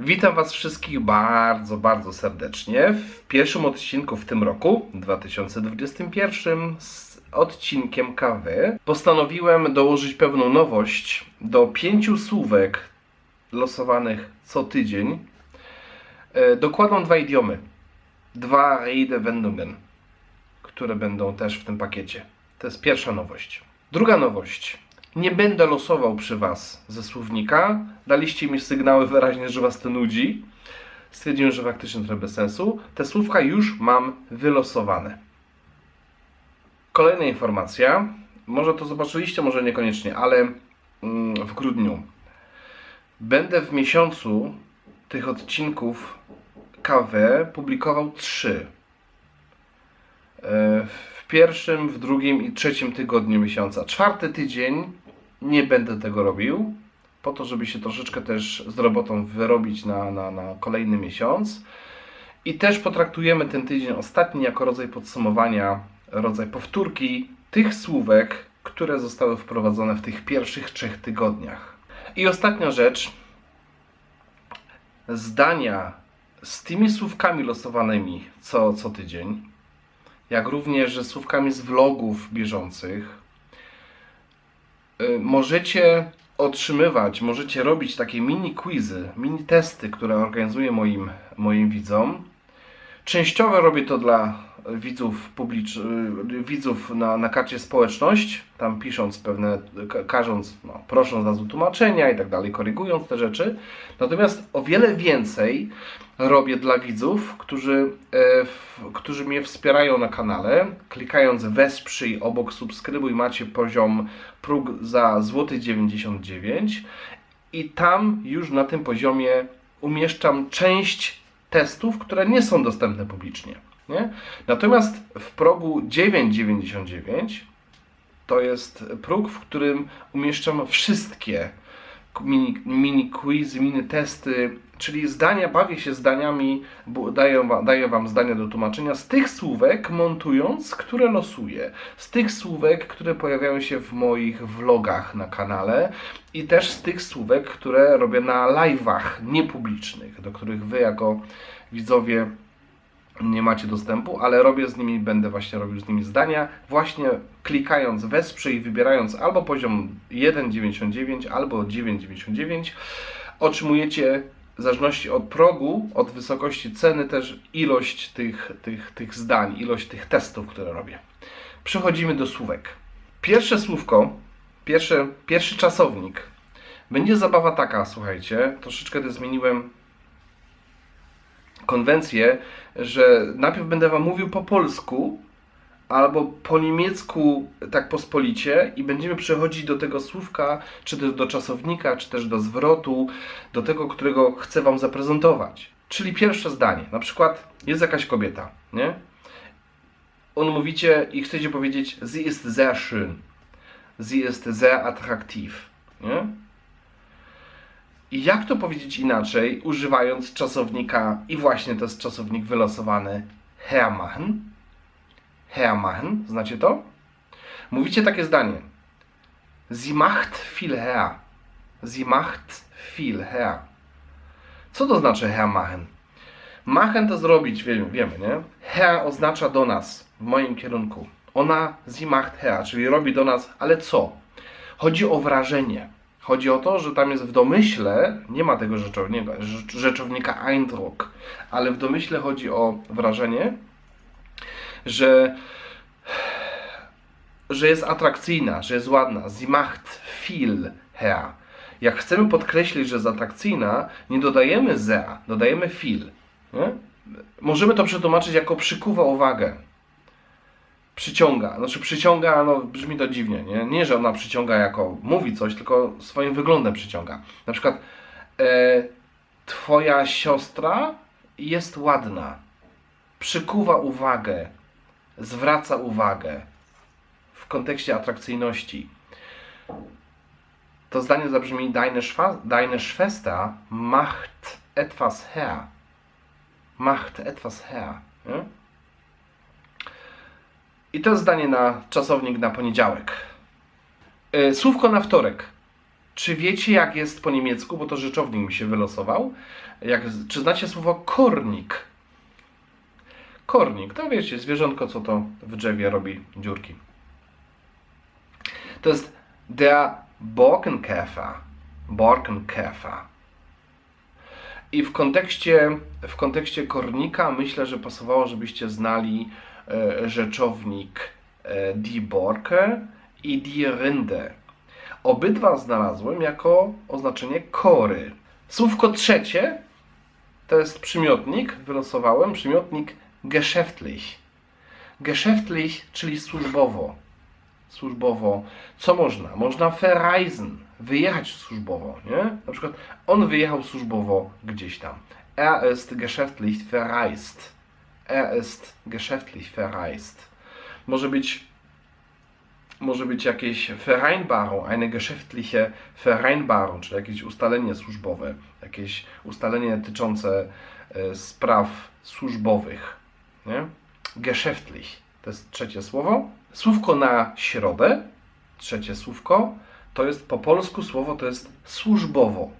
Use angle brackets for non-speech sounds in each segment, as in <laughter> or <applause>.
Witam Was wszystkich bardzo, bardzo serdecznie w pierwszym odcinku w tym roku, 2021, z odcinkiem kawy. Postanowiłem dołożyć pewną nowość do pięciu słówek losowanych co tydzień. E, Dokładam dwa idiomy. Dwa Redewendungen, które będą też w tym pakiecie. To jest pierwsza nowość. Druga nowość. Nie będę losował przy Was ze słownika. Daliście mi sygnały wyraźnie, że Was to nudzi. Stwierdziłem, że faktycznie trochę bez sensu. Te słówka już mam wylosowane. Kolejna informacja. Może to zobaczyliście, może niekoniecznie, ale mm, w grudniu będę w miesiącu tych odcinków KW publikował trzy. E, W pierwszym, w drugim i trzecim tygodniu miesiąca. Czwarty tydzień nie będę tego robił, po to, żeby się troszeczkę też z robotą wyrobić na, na, na kolejny miesiąc. I też potraktujemy ten tydzień ostatni jako rodzaj podsumowania, rodzaj powtórki tych słówek, które zostały wprowadzone w tych pierwszych trzech tygodniach. I ostatnia rzecz. Zdania z tymi słówkami losowanymi co, co tydzień, jak również ze słówkami z vlogów bieżących, możecie otrzymywać, możecie robić takie mini quizy, mini testy, które organizuję moim, moim widzom. Częściowo robię to dla widzów publicz... y, widzów na, na karcie społeczność, tam pisząc pewne, ka- każąc, no, prosząc nas o tłumaczenia i tak dalej, korygując te rzeczy. Natomiast o wiele więcej robię dla widzów, którzy, e, w, którzy mnie wspierają na kanale. Klikając wesprzyj obok subskrybuj macie poziom próg za złoty 99 i tam już na tym poziomie umieszczam część testów, które nie są dostępne publicznie. Nie? Natomiast w progu 9,99 to jest próg, w którym umieszczam wszystkie mini, mini quizy, mini testy, czyli zdania, bawię się zdaniami, daję, daję Wam zdania do tłumaczenia z tych słówek montując, które losuję, z tych słówek, które pojawiają się w moich vlogach na kanale i też z tych słówek, które robię na live'ach niepublicznych, do których Wy jako widzowie nie macie dostępu, ale robię z nimi, będę właśnie robił z nimi zdania, właśnie klikając wesprzyj, wybierając albo poziom 1,99 albo 9,99 otrzymujecie w zależności od progu, od wysokości ceny też ilość tych, tych, tych zdań, ilość tych testów, które robię. Przechodzimy do słówek. Pierwsze słówko, pierwszy, pierwszy czasownik. Będzie zabawa taka, słuchajcie, troszeczkę to zmieniłem konwencję, że najpierw będę Wam mówił po polsku, albo po niemiecku tak pospolicie i będziemy przechodzić do tego słówka, czy też do czasownika, czy też do zwrotu, do tego, którego chcę Wam zaprezentować. Czyli pierwsze zdanie, na przykład jest jakaś kobieta, nie? On mówicie i chcecie powiedzieć sie ist sehr schön, sie ist sehr attraktiv, nie? I jak to powiedzieć inaczej, używając czasownika, i właśnie to jest czasownik wylosowany, hermachen, hermachen, znacie to? Mówicie takie zdanie. Sie macht viel her. Sie macht viel her. Co to znaczy hermachen? Machen to zrobić, wiemy, wiemy, nie? Her oznacza do nas, w moim kierunku. Ona sie macht her, czyli robi do nas, ale co? Chodzi o wrażenie. Chodzi o to, że tam jest w domyśle, nie ma tego rzeczownika, rzecz- rzeczownika Eindruck, ale w domyśle chodzi o wrażenie, że, że jest atrakcyjna, że jest ładna. Sie macht viel her. Jak chcemy podkreślić, że jest atrakcyjna, nie dodajemy sehr, dodajemy viel. Nie? Możemy to przetłumaczyć jako przykuwa uwagę. Przyciąga. Znaczy przyciąga, no brzmi to dziwnie, nie? Nie, że ona przyciąga jako mówi coś, tylko swoim wyglądem przyciąga. Na przykład e, twoja siostra jest ładna. Przykuwa uwagę. Zwraca uwagę. W kontekście atrakcyjności. To zdanie zabrzmi Deine, Schwa deine Schwester macht etwas her. Macht etwas her. Nie? I to zdanie na czasownik na poniedziałek. E, Słówko na wtorek. Czy wiecie, jak jest po niemiecku, bo to rzeczownik mi się wylosował? Jak, czy znacie słowo kornik? Kornik, to wiecie, zwierzątko, co to w drzewie robi dziurki. To jest der Borkenkäfer. Borkenkäfer. I w kontekście, w kontekście kornika myślę, że pasowało, żebyście znali rzeczownik e, die Borke i die Rinde. Obydwa znalazłem jako oznaczenie kory. Słówko trzecie to jest przymiotnik, wylosowałem, przymiotnik geschäftlich. Geschäftlich, czyli służbowo. Służbowo. Co można? Można verreisen, wyjechać służbowo, nie? Na przykład on wyjechał służbowo gdzieś tam. Er ist geschäftlich verreist. Er ist geschäftlich verreist. Może być może być jakieś Vereinbarung, eine geschäftliche Vereinbarung, czyli jakieś ustalenie służbowe, jakieś ustalenie dotyczące e, spraw służbowych. Nie? Geschäftlich to jest trzecie słowo. Słówko na środę, trzecie słówko, to jest po polsku słowo to jest służbowo.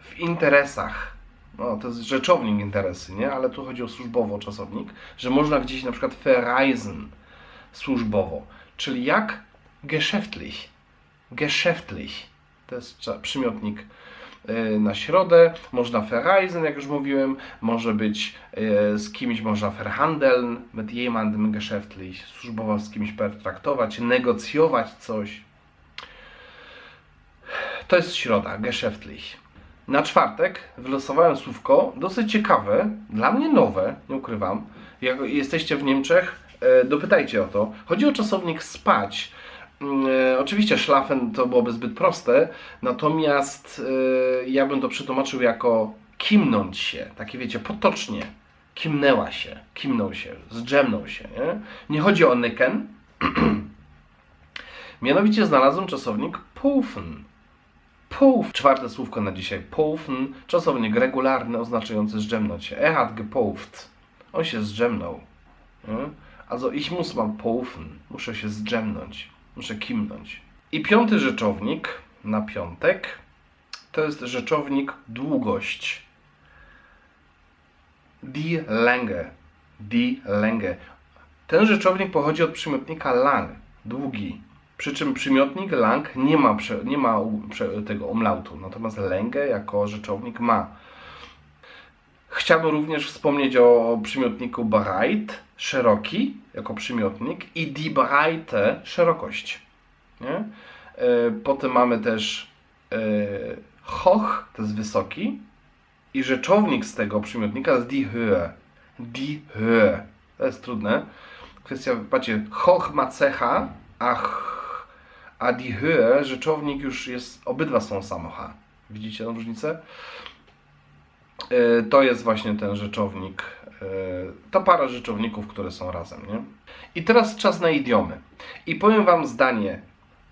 W interesach. No, to jest rzeczownik interesy, nie? Ale tu chodzi o służbowo czasownik, że można gdzieś na przykład verreisen, służbowo. Czyli jak geschäftlich. Geschäftlich. To jest przymiotnik y, na środę. Można verreisen, jak już mówiłem. Może być y, z kimś, można verhandeln, mit jemandem geschäftlich. Służbowo z kimś pertraktować, negocjować coś. To jest środa, geschäftlich. Na czwartek wylosowałem słówko dosyć ciekawe, dla mnie nowe, nie ukrywam. Jak jesteście w Niemczech, e, dopytajcie o to. Chodzi o czasownik spać. Mm, e, Oczywiście szlafen to byłoby zbyt proste, natomiast e, ja bym to przetłumaczył jako kimnąć się, takie wiecie, potocznie. Kimnęła się, kimnął się, zdrzemnął się. Nie, nie chodzi o nyken. <clears throat> Mianowicie znalazłem czasownik poufen. Pouf, czwarte słówko na dzisiaj. Poufen, czasownik regularny oznaczający zdrzemnąć się. Er hat. On się zdrzemnął. Nie? Also ich muss mal poufen. Muszę się zdrzemnąć. Muszę kimnąć. I piąty rzeczownik na piątek to jest rzeczownik długość. Die Länge. Die Länge. Ten rzeczownik pochodzi od przymiotnika lang, długi. Przy czym przymiotnik lang nie ma, prze, nie ma prze, tego umlautu, natomiast lęgę jako rzeczownik ma. Chciałbym również wspomnieć o przymiotniku breit, szeroki, jako przymiotnik i die Breite, szerokość. Nie? E, Potem mamy też e, hoch, to jest wysoki, i rzeczownik z tego przymiotnika jest die Höhe. Die Höhe. To jest trudne. Kwestia, patrzcie, hoch ma cecha, a, a die Höhe, rzeczownik już jest, obydwa są samo H. Widzicie tę różnicę? E, To jest właśnie ten rzeczownik, e, to para rzeczowników, które są razem, nie? I teraz czas na idiomy. I powiem Wam zdanie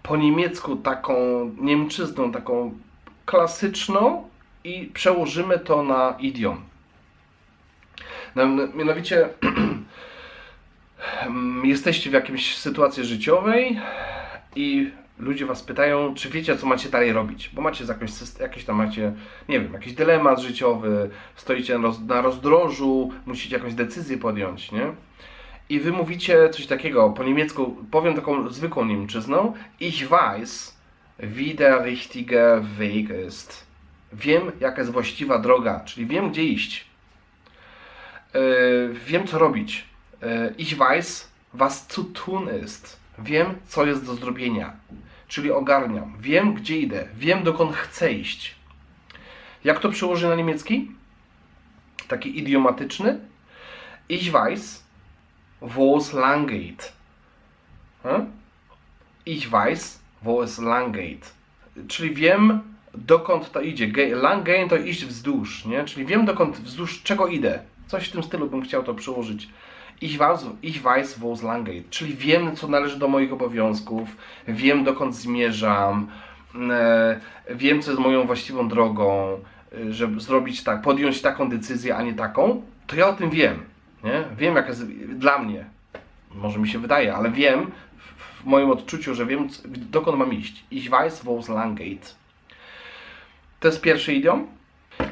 po niemiecku taką niemczyzną, taką klasyczną i przełożymy to na idiom. No, Mianowicie em, <clears throat> jesteście w jakiejś sytuacji życiowej i ludzie was pytają, czy wiecie, co macie dalej robić, bo macie syst- jakiś tam macie, nie wiem, jakiś dylemat życiowy, stoicie na rozdrożu, musicie jakąś decyzję podjąć, nie? I wy mówicie coś takiego, po niemiecku, powiem taką zwykłą niemczyzną, ich weiß, wie der richtige Weg ist. Wiem, jaka jest właściwa droga, czyli wiem, gdzie iść. Yy, wiem, co robić. Yy, ich weiß, was zu tun ist. Wiem, co jest do zrobienia, czyli ogarniam. Wiem, gdzie idę. Wiem, dokąd chcę iść. Jak to przełoży na niemiecki? Taki idiomatyczny. Ich weiß, wo es lang geht. Hm? Ich weiß, wo es lang geht. Czyli wiem, dokąd to idzie. Lang gehen to iść wzdłuż, nie? Czyli wiem, dokąd, wzdłuż czego idę. Coś w tym stylu bym chciał to przełożyć. Ich weiß, ich weiß, wo es lang geht. Czyli wiem, co należy do moich obowiązków, wiem, dokąd zmierzam, e, wiem, co jest moją właściwą drogą, e, żeby zrobić tak, podjąć taką decyzję, a nie taką, to ja o tym wiem. Nie? Wiem, jak jest dla mnie. Może mi się wydaje, ale wiem w, moim odczuciu, że wiem, dokąd mam iść. Ich weiß, wo's lang geht. To jest pierwszy idiom.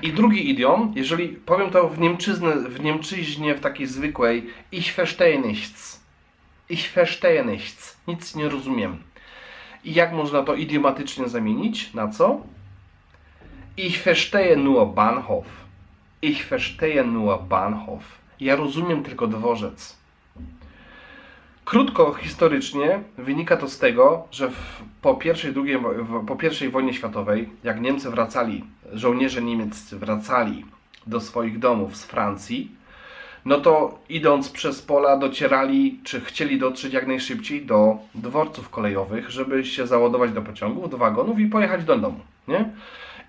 I drugi idiom, jeżeli powiem to w, Niemczyznę, w Niemczyźnie, w takiej zwykłej, ich verstehe nichts. Ich verstehe nichts. Nic nie rozumiem. I jak można to idiomatycznie zamienić? Na co? Ich verstehe nur Bahnhof. Ich verstehe nur Bahnhof. Ja rozumiem tylko dworzec. Krótko historycznie wynika to z tego, że w, po, pierwszej, drugiej, w, po pierwszej wojnie światowej, jak Niemcy wracali, żołnierze niemieccy wracali do swoich domów z Francji, no to idąc przez pola docierali, czy chcieli dotrzeć jak najszybciej do dworców kolejowych, żeby się załadować do pociągów, do wagonów i pojechać do domu, nie?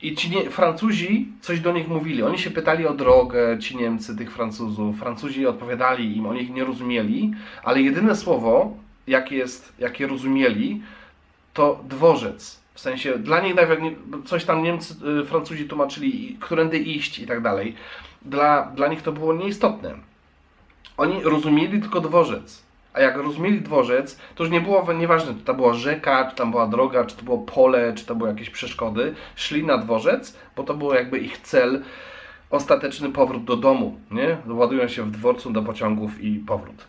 I ci nie, Francuzi coś do nich mówili. Oni się pytali o drogę, ci Niemcy, tych Francuzów. Francuzi odpowiadali im, oni ich nie rozumieli, ale jedyne słowo, jakie, jest, jakie rozumieli, to dworzec. W sensie dla nich nawet nie- coś tam Niemcy, y, Francuzi tłumaczyli, którędy iść i tak dalej. Dla, dla nich to było nieistotne. Oni rozumieli tylko dworzec. A jak rozumieli dworzec, to już nie było nieważne, czy to była rzeka, czy tam była droga, czy to było pole, czy to były jakieś przeszkody. Szli na dworzec, bo to był jakby ich cel, ostateczny powrót do domu. Nie? Ładują się w dworcu do pociągów i powrót.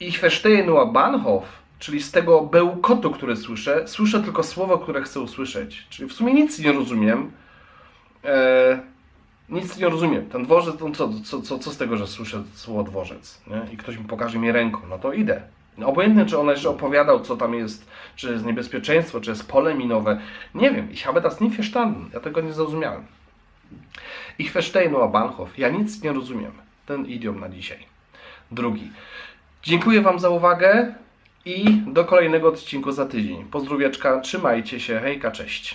Ich verstehe nur Bahnhof, czyli z tego bełkotu, który słyszę, słyszę tylko słowo, które chcę usłyszeć. Czyli w sumie nic nie rozumiem. E, nic nie rozumiem. Ten dworzec, no co, co, co, co z tego, że słyszę słowo dworzec? Nie? I ktoś mi pokaże mi ręką, no to idę. Obojętnie, czy on jeszcze opowiadał, co tam jest, czy jest niebezpieczeństwo, czy jest pole minowe. Nie wiem. Ich habe das nie verstanden. Ja tego nie zrozumiałem. Ich verstehe nur Bahnhof. Ja nic nie rozumiem. Ten idiom na dzisiaj. Drugi. Dziękuję Wam za uwagę i do kolejnego odcinku za tydzień. Pozdrowieczka, trzymajcie się, hejka, cześć.